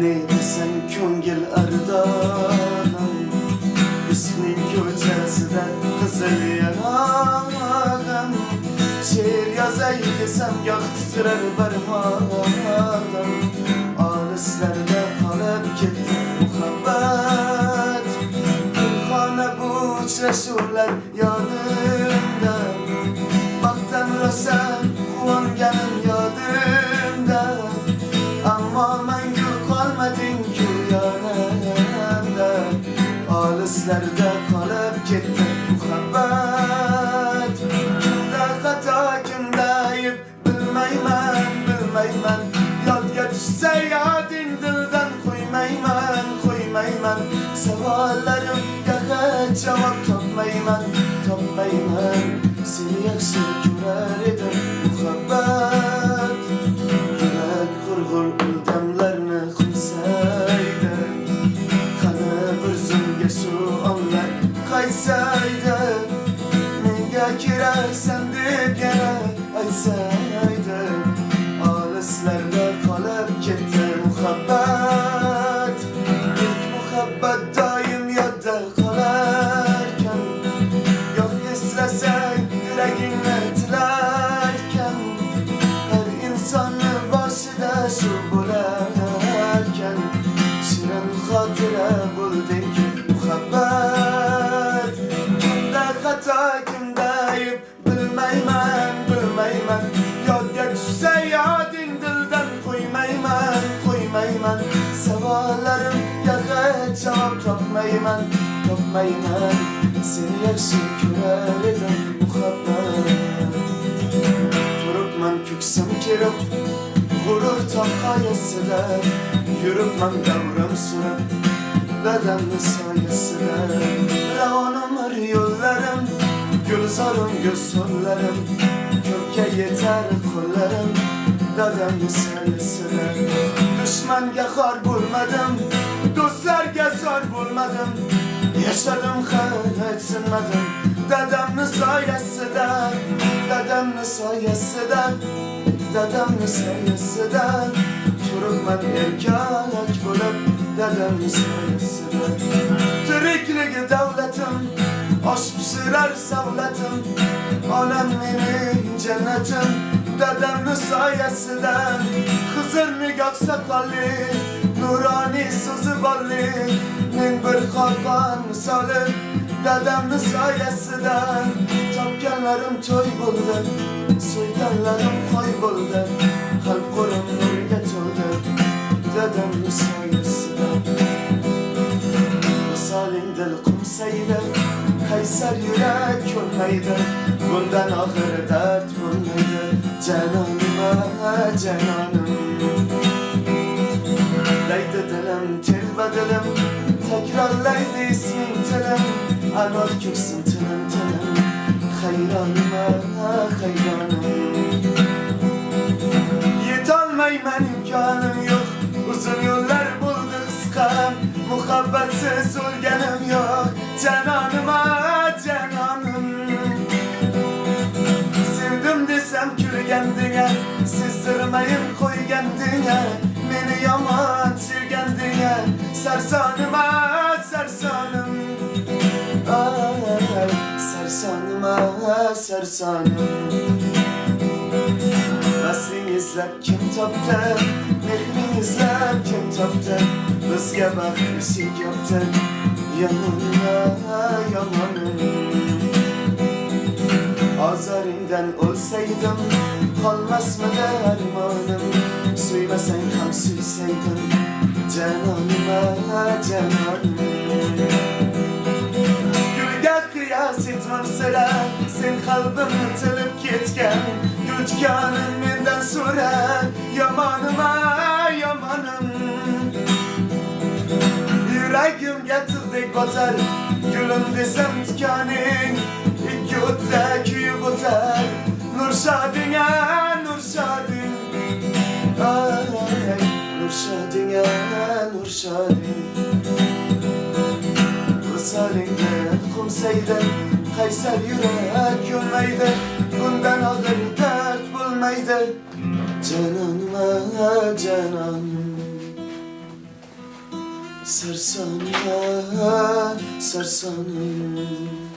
Ne desem köngül ardalan Ismin köçeside kızıl yanağım Şiir yazay desem gah titrer barmağım Alislarda koymayman Savallarım yaga cevap topmayman topmayman Seni yakşı görer edim muhabbet Yürek kurgur ildamlarını kumsaydı Kanı bir zümge şu onlar kaysaydı Menga kirar sendip yana aysaydı Alislarda kalıp gitti muhabbet tilerken Her insanı başında şu bularken Şirin hatıra buldun ki muhabbet. Kimde hata kimde ayıp bilmeymen bilmeymen Yadga düşse yadin dilden koymayman koymayman Sevalarım yaga cevap topmayman topmayman Seni yakşı kürer muhabbet küksüm kirip Gurur tapkayasıda Yürüpman davram sürüp Bedenli sayesinde Ravanım ar yollarım Gülzarım gözsürlerim Köke yeter kollarım Dedemli sayesinde Düşman yakar bulmadım Dostlar zor bulmadım Yaşadım hayat sınmadım Dedemli sayesinde Dedemli sayesinde Dedemli sayesinde Turukman erkek bulup Dedemli sayesinde Türklüğü devletim Aş pişirer savletim Anam benim cennetim Dedemli sayesinde Hızır nigah sakallı Nurani sızı ballı Min bir kalkan misali Dedemli sayesinde Tapkenlerim toy buldu Soyganlarım kayboldu. Kalp korum nur getirdi Dedemli sayesinde. Misalin dil kumsaydı Kayser yürek ölmeydi Bundan ahır dert bulmaydı Cananıma cananım. Leydi dilim tilbe dilim Tekrarlaydı ismin tilim Anor kürsün tilim tilim Hayranıma hayranım Yetolmayman imkanım yok. Uzun yollar buldu kıskan Muhabbetsiz ölgenim yok. Cananıma cananım. Sevdim desem külgendine Sizdirmeyin koy kendine. Beni yaman sevgendine Sersanıma sersanım Ay, sersanıma sersanım Nasıl izlep kim toptu Mehrin izlep kim toptu Bizge bak ışık yaptı Yanına yamanım Azarından olsaydım Kalmaz mı dermanım? Suymasan kam suysaydım Cananıma cananım sira sen qalbimni tilib ketgan. Yutgani mendan so'ra yomonim yomonim. Yuragimga tig'dek botar gulim desam tikaning. Ikki o'tda kuyib o'tar nurshading a nurshading nurshading a nurshading ko'rsaringdan qo'msaydi Kayser yürek yolmaydı Bundan ağır dert bulmaydı Cananıma cananım Sarsana, sarsana